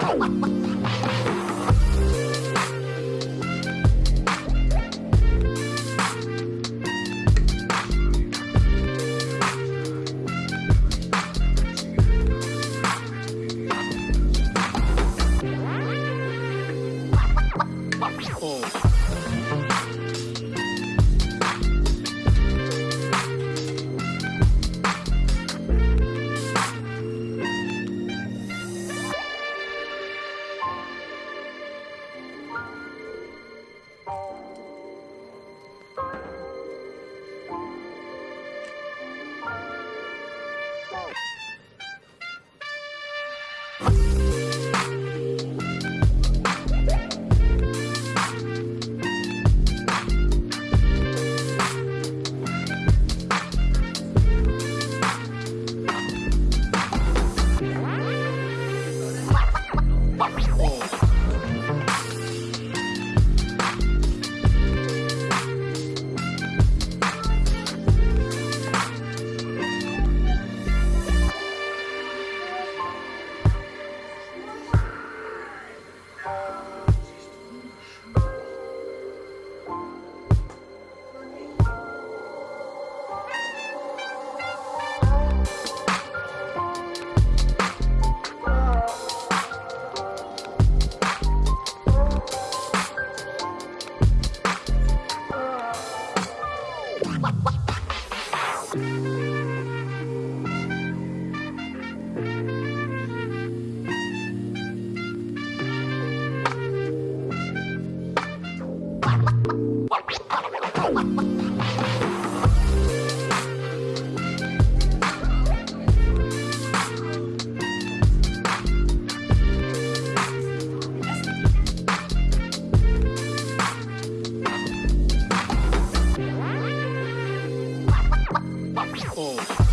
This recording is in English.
What? Bye. Oh.